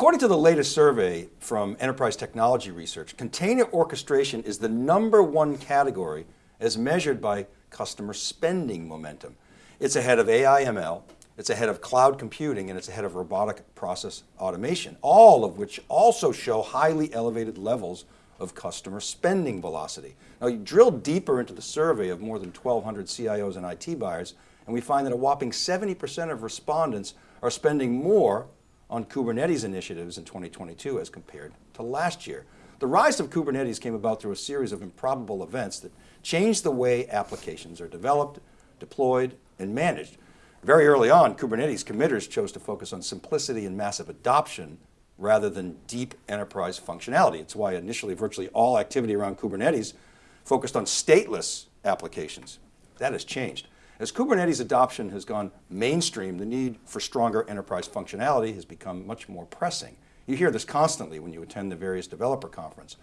According to the latest survey from Enterprise Technology Research, container orchestration is the number one category as measured by customer spending momentum. It's ahead of AI ML, it's ahead of cloud computing, and it's ahead of robotic process automation, all of which also show highly elevated levels of customer spending velocity. Now you drill deeper into the survey of more than 1,200 CIOs and IT buyers, and we find that a whopping 70% of respondents are spending more on Kubernetes initiatives in 2022 as compared to last year. The rise of Kubernetes came about through a series of improbable events that changed the way applications are developed, deployed, and managed. Very early on, Kubernetes committers chose to focus on simplicity and massive adoption rather than deep enterprise functionality. It's why initially virtually all activity around Kubernetes focused on stateless applications. That has changed. As Kubernetes adoption has gone mainstream, the need for stronger enterprise functionality has become much more pressing. You hear this constantly when you attend the various developer conference.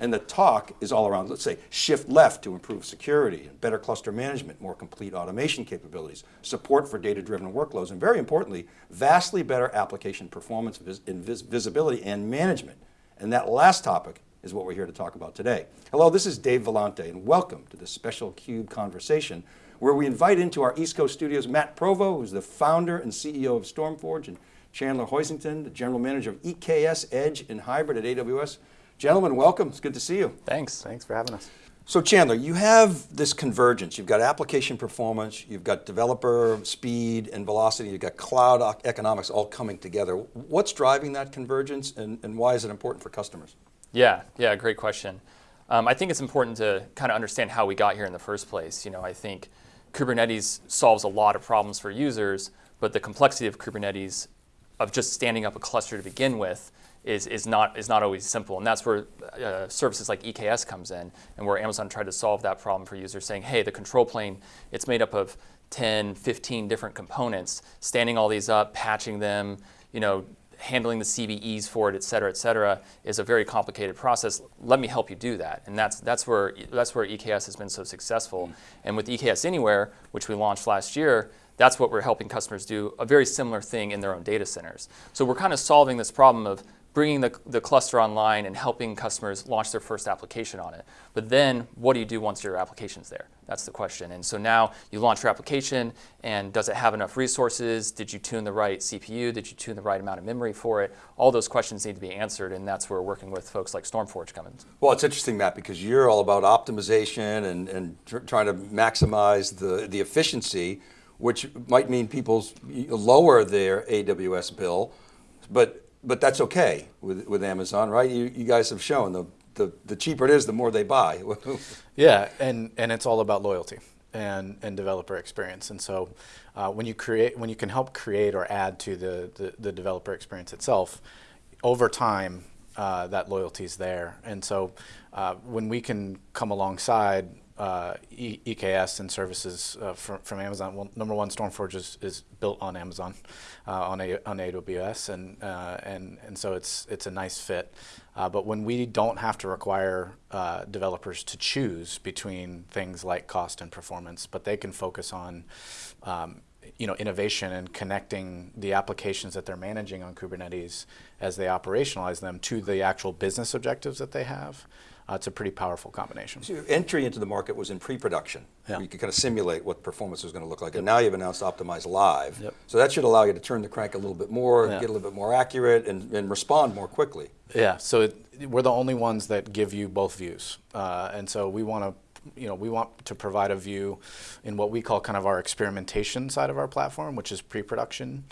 And the talk is all around, let's say, shift left to improve security, and better cluster management, more complete automation capabilities, support for data-driven workloads, and very importantly, vastly better application performance, vis vis visibility, and management. And that last topic is what we're here to talk about today. Hello, this is Dave Vellante, and welcome to this special CUBE conversation, where we invite into our East Coast studios, Matt Provo, who's the founder and CEO of StormForge, and Chandler Hoisington, the general manager of EKS Edge and Hybrid at AWS. Gentlemen, welcome, it's good to see you. Thanks, thanks for having us. So Chandler, you have this convergence. You've got application performance, you've got developer speed and velocity, you've got cloud economics all coming together. What's driving that convergence and, and why is it important for customers? Yeah, yeah, great question. Um, I think it's important to kind of understand how we got here in the first place. You know, I think Kubernetes solves a lot of problems for users, but the complexity of Kubernetes, of just standing up a cluster to begin with, is, is, not, is not always simple. And that's where uh, services like EKS comes in and where Amazon tried to solve that problem for users saying, hey, the control plane, it's made up of 10, 15 different components, standing all these up, patching them, you know, handling the CVEs for it, et cetera, et cetera, is a very complicated process. Let me help you do that. And that's, that's, where, that's where EKS has been so successful. Mm. And with EKS Anywhere, which we launched last year, that's what we're helping customers do, a very similar thing in their own data centers. So we're kind of solving this problem of bringing the, the cluster online and helping customers launch their first application on it. But then what do you do once your application's there? That's the question. And so now you launch your application and does it have enough resources? Did you tune the right CPU? Did you tune the right amount of memory for it? All those questions need to be answered and that's where we're working with folks like StormForge come in. Well, it's interesting, Matt, because you're all about optimization and, and tr trying to maximize the, the efficiency, which might mean people lower their AWS bill, but but that's okay with, with Amazon, right? You, you guys have shown the, the, the cheaper it is, the more they buy. yeah, and, and it's all about loyalty and, and developer experience. And so uh, when you create, when you can help create or add to the, the, the developer experience itself, over time, uh, that loyalty is there. And so uh, when we can come alongside uh, e EKS and services uh, from, from, Amazon. Well, number one, StormForge is, is built on Amazon, uh, on, a, on AWS, and, uh, and, and so it's, it's a nice fit. Uh, but when we don't have to require uh, developers to choose between things like cost and performance, but they can focus on um, you know, innovation and connecting the applications that they're managing on Kubernetes as they operationalize them to the actual business objectives that they have, uh, it's a pretty powerful combination. So your entry into the market was in pre-production. Yeah. you could kind of simulate what performance was going to look like. Yep. And now you've announced Optimize Live. Yep. So that should allow you to turn the crank a little bit more, yeah. get a little bit more accurate, and, and respond more quickly. Yeah, so it, we're the only ones that give you both views. Uh, and so we want to you know, we want to provide a view in what we call kind of our experimentation side of our platform, which is pre-production,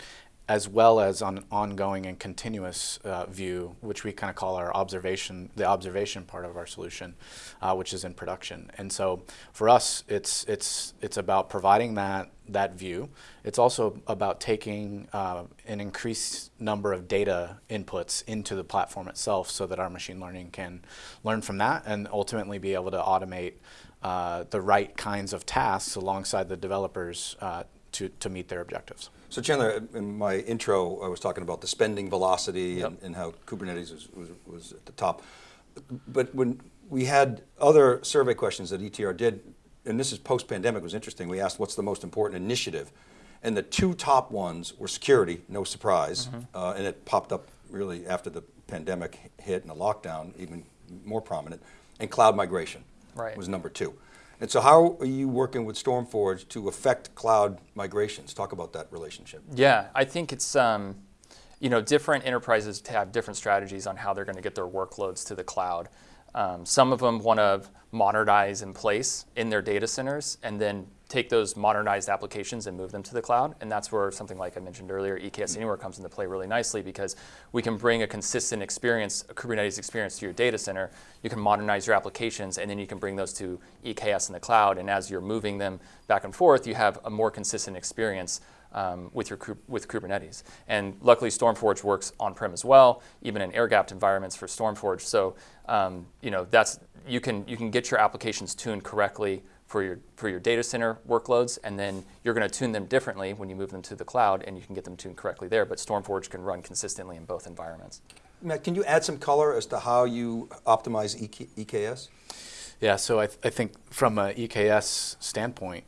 as well as on ongoing and continuous uh, view, which we kind of call our observation, the observation part of our solution, uh, which is in production. And so for us, it's, it's, it's about providing that, that view. It's also about taking uh, an increased number of data inputs into the platform itself so that our machine learning can learn from that and ultimately be able to automate uh, the right kinds of tasks alongside the developers uh, to, to meet their objectives. So Chandler, in my intro, I was talking about the spending velocity yep. and, and, how Kubernetes was, was, was, at the top. But when we had other survey questions that ETR did, and this is post-pandemic, was interesting. We asked what's the most important initiative? And the two top ones were security, no surprise, mm -hmm. uh, and it popped up really after the pandemic hit and the lockdown, even more prominent, and cloud migration Right. was number two. And so how are you working with StormForge to affect cloud migrations? Talk about that relationship. Yeah, I think it's um, you know different enterprises have different strategies on how they're going to get their workloads to the cloud. Um, some of them want to modernize in place in their data centers and then take those modernized applications and move them to the cloud. And that's where something like I mentioned earlier, EKS Anywhere comes into play really nicely because we can bring a consistent experience, a Kubernetes experience to your data center. You can modernize your applications and then you can bring those to EKS in the cloud. And as you're moving them back and forth, you have a more consistent experience um, with your with Kubernetes. And luckily, StormForge works on-prem as well, even in air-gapped environments for StormForge. So um, you know that's you can you can get your applications tuned correctly for your for your data center workloads, and then you're going to tune them differently when you move them to the cloud, and you can get them tuned correctly there. But StormForge can run consistently in both environments. Matt, can you add some color as to how you optimize EK, EKS? Yeah, so I, th- I think from an EKS standpoint,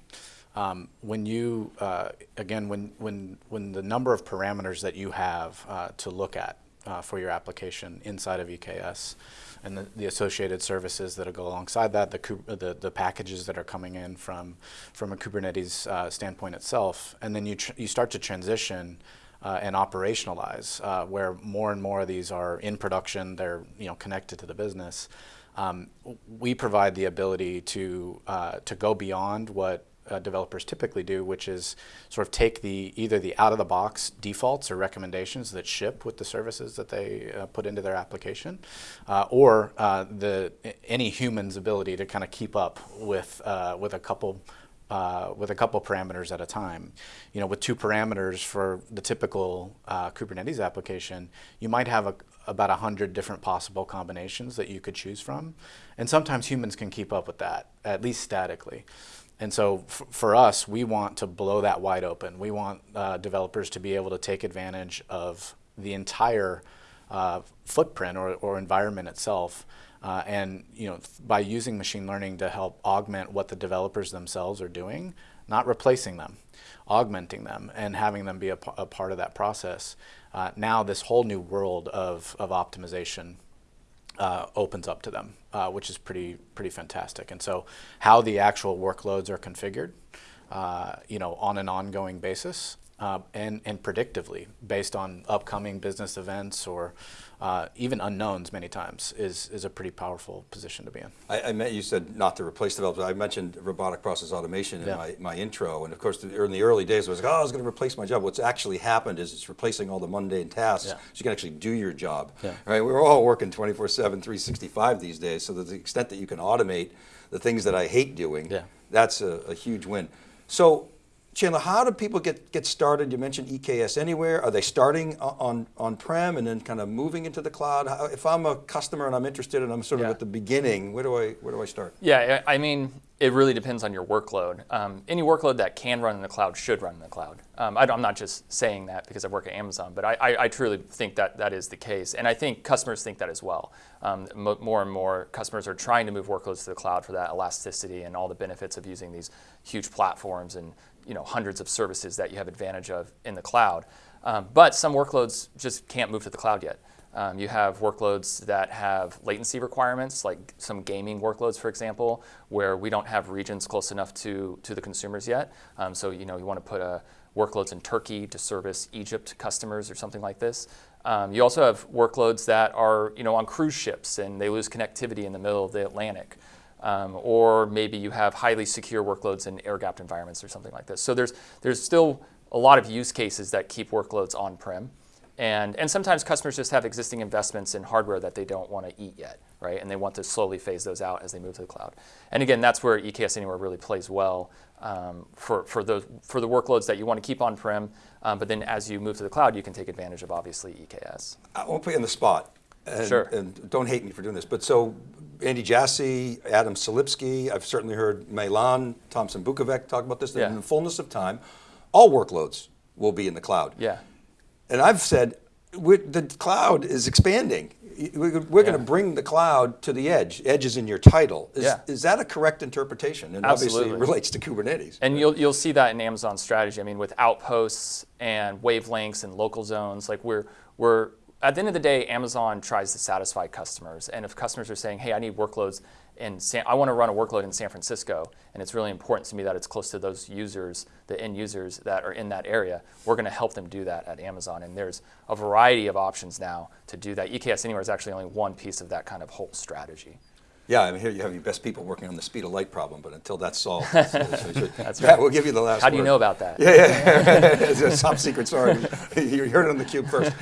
um, when you uh, again when when when the number of parameters that you have uh, to look at uh, for your application inside of EKS, and the, the associated services that go alongside that, the, the the packages that are coming in from from a Kubernetes uh, standpoint itself, and then you you start to transition uh, and operationalize, uh, where more and more of these are in production, they're you know connected to the business. Um, we provide the ability to uh, to go beyond what uh, developers typically do, which is sort of take the either the out of the box defaults or recommendations that ship with the services that they uh, put into their application, uh, or uh, the any human's ability to kind of keep up with uh, with a couple uh, with a couple parameters at a time. You know, with two parameters for the typical Kubernetes application, you might have a, about a hundred different possible combinations that you could choose from, and sometimes humans can keep up with that, at least statically. And so for us, we want to blow that wide open. We want uh, developers to be able to take advantage of the entire uh, footprint or, or environment itself. Uh, and you know, by using machine learning to help augment what the developers themselves are doing, not replacing them, augmenting them, and having them be a, a part of that process. Uh, now, this whole new world of, of optimization uh, opens up to them, uh, which is pretty pretty fantastic. And so, how the actual workloads are configured, uh, you know, on an ongoing basis, uh, and and predictively based on upcoming business events or uh, even unknowns, many times is is a pretty powerful position to be in. I, I meant you said not to replace developers. I mentioned robotic process automation in Yeah. my, my intro, and of course, the, in the early days, I was like, oh, I was going to replace my job. What's actually happened is it's replacing all the mundane tasks, Yeah. so you can actually do your job. Yeah. Right? We're all working 24/7, 365 these days. So to the extent that you can automate the things that I hate doing, that's a, a huge win. So. Chandler, how do people get, get started? You mentioned EKS Anywhere. Are they starting on, on-prem and then kind of moving into the cloud? How, if I'm a customer and I'm interested and I'm sort of Yeah. at the beginning, where do I, where do I start? Yeah, I mean, it really depends on your workload. Um, any workload that can run in the cloud should run in the cloud. Um, I am not just saying that because I work at Amazon, but I, I, I truly think that that is the case. And I think customers think that as well. Um, more and more customers are trying to move workloads to the cloud for that elasticity and all the benefits of using these huge platforms and you know hundreds of services that you have advantage of in the cloud. Um, but some workloads just can't move to the cloud yet. Um, you have workloads that have latency requirements, like some gaming workloads, for example, where we don't have regions close enough to, to the consumers yet. Um, so you know you want to put a, workloads in Turkey to service Egypt customers or something like this. Um, you also have workloads that are you know on cruise ships and they lose connectivity in the middle of the Atlantic. Um, or maybe you have highly secure workloads in air-gapped environments or something like this. So there's there's still a lot of use cases that keep workloads on-prem. And, and sometimes customers just have existing investments in hardware that they don't want to eat yet, right? And they want to slowly phase those out as they move to the cloud. And again, that's where EKS Anywhere really plays well um, for, for, those, for the workloads that you want to keep on-prem. Um, but then as you move to the cloud, you can take advantage of obviously EKS. I won't put you on the spot. And, Sure. And don't hate me for doing this, but so Andy Jassy, Adam Selipsky, I've certainly heard Mai-Lan, Tomsen Bukovec talk about this. that Yeah. In the fullness of time, all workloads will be in the cloud. Yeah. And I've said we're, the cloud is expanding. We're, we're going to bring the cloud to the edge. Edge is in your title. Is, Yeah. is that a correct interpretation? And Absolutely. obviously it relates to Kubernetes. And you'll, you'll see that in Amazon's strategy. I mean, with outposts and wavelengths and local zones, like we're, we're at the end of the day, Amazon tries to satisfy customers. And if customers are saying, hey, I need workloads in San, I want to run a workload in San Francisco, and it's really important to me that it's close to those users, the end users that are in that area, we're going to help them do that at Amazon. And there's a variety of options now to do that. EKS Anywhere is actually only one piece of that kind of whole strategy. Yeah, I mean, here you have your best people working on the speed of light problem, but until that's solved, that's, That's Matt, right. we'll give you the last How do you know about that? Yeah, yeah, it's a top secret, sorry. You heard it on the cube first.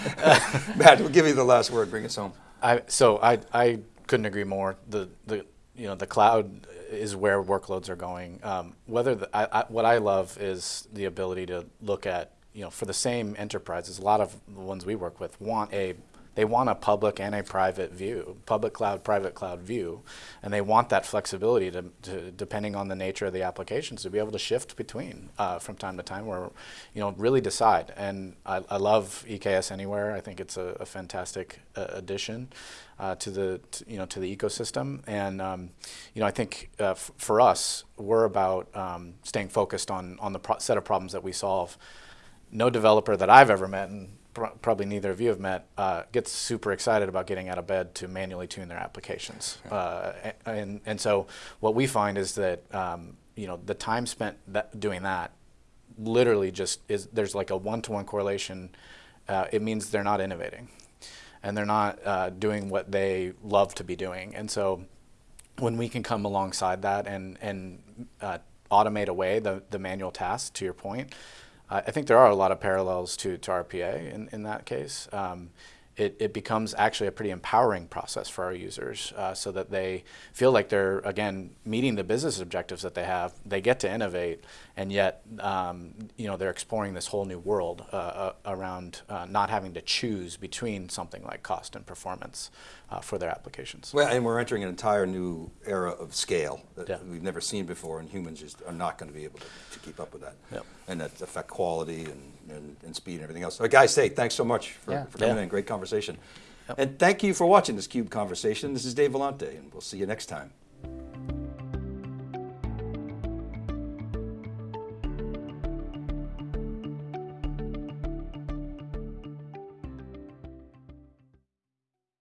Matt, we'll give you the last word, bring us home. I, so I, I couldn't agree more. The, the, you know, the cloud is where workloads are going. Um, whether the, I, I, what I love is the ability to look at, you know, for the same enterprises, a lot of the ones we work with want a, they want a public and a private view, public cloud, private cloud view, and they want that flexibility to, to depending on the nature of the applications, to be able to shift between uh, from time to time, or you know, really decide. And I, I love EKS Anywhere. I think it's a, a fantastic uh, addition uh, to the you know to the ecosystem. And um, you know, I think uh, for us, we're about um, staying focused on on the set of problems that we solve. No developer that I've ever met, and probably neither of you have met, uh, gets super excited about getting out of bed to manually tune their applications. Uh, and and so what we find is that um, you know the time spent that, doing that literally just is there's like a one-to-one correlation. Uh, it means they're not innovating, and they're not uh, doing what they love to be doing. And so, when we can come alongside that and and uh, automate away the the manual tasks, to your point, I think there are a lot of parallels to to RPA in in that case. Um, it, it becomes actually a pretty empowering process for our users uh, so that they feel like they're, again, meeting the business objectives that they have. They get to innovate, and yet, um, you know, they're exploring this whole new world uh, uh, around uh, not having to choose between something like cost and performance uh, for their applications. Well, and we're entering an entire new era of scale that Yeah. we've never seen before, and humans just are not going to be able to, to keep up with that. Yep. And that affect quality and, and, and speed and everything else. So, guys, hey, thanks so much for, Yeah. for coming Yeah. in. Great conversation. And thank you for watching this CUBE conversation. This is Dave Vellante, and we'll see you next time.